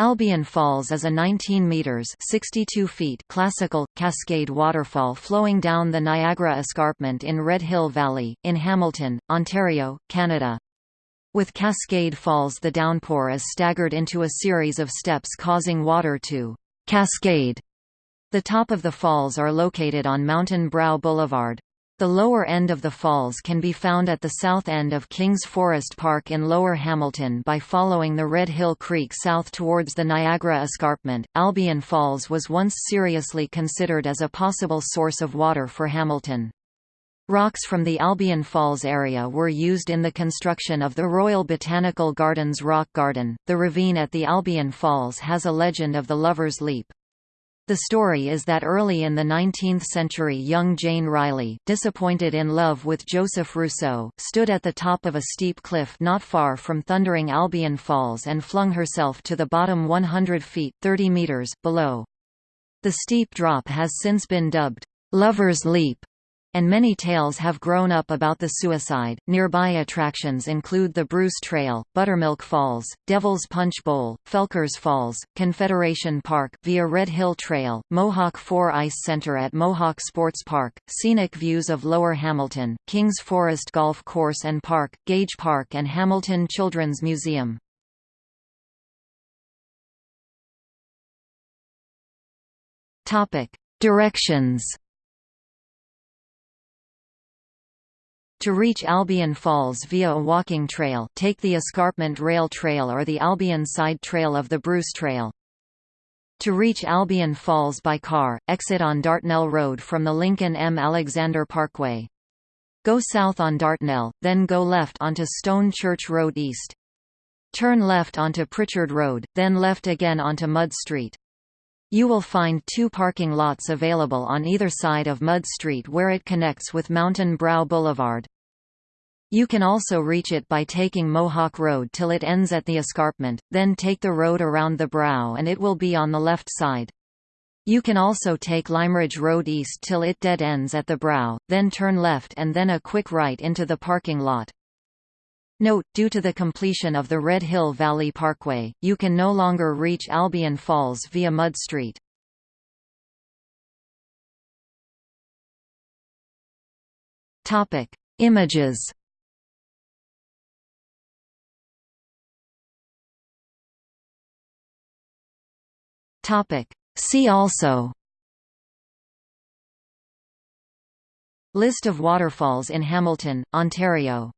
Albion Falls is a 19 meters (62 feet) classical cascade waterfall flowing down the Niagara Escarpment in Red Hill Valley in Hamilton, Ontario, Canada. With Cascade Falls the downpour is staggered into a series of steps causing water to cascade. The top of the falls are located on Mountain Brow Boulevard. The lower end of the falls can be found at the south end of Kings Forest Park in Lower Hamilton by following the Red Hill Creek south towards the Niagara Escarpment. Albion Falls was once seriously considered as a possible source of water for Hamilton. Rocks from the Albion Falls area were used in the construction of the Royal Botanical Gardens Rock Garden. The ravine at the Albion Falls has a legend of the Lover's Leap. The story is that early in the 19th century young Jane Riley, disappointed in love with Joseph Rousseau, stood at the top of a steep cliff not far from thundering Albion Falls and flung herself to the bottom 100 feet 30 meters below. The steep drop has since been dubbed, "'Lover's Leap' and many tales have grown up about the suicide. Nearby attractions include the Bruce Trail, Buttermilk Falls, Devil's Punch Bowl, Felkers Falls, Confederation Park via Red Hill Trail, Mohawk 4 Ice Center at Mohawk Sports Park, scenic views of Lower Hamilton, Kings Forest Golf Course and Park, Gage Park and Hamilton Children's Museum. Topic: Directions To reach Albion Falls via a walking trail take the Escarpment Rail Trail or the Albion Side Trail of the Bruce Trail. To reach Albion Falls by car, exit on Dartnell Road from the Lincoln M. Alexander Parkway. Go south on Dartnell, then go left onto Stone Church Road East. Turn left onto Pritchard Road, then left again onto Mud Street. You will find two parking lots available on either side of Mud Street where it connects with Mountain Brow Boulevard. You can also reach it by taking Mohawk Road till it ends at the escarpment, then take the road around the brow and it will be on the left side. You can also take Limeridge Road east till it dead ends at the brow, then turn left and then a quick right into the parking lot. Note, due to the completion of the Red Hill Valley Parkway, you can no longer reach Albion Falls via Mud Street. Topic: Images. Topic: See also. List of waterfalls in Hamilton, Ontario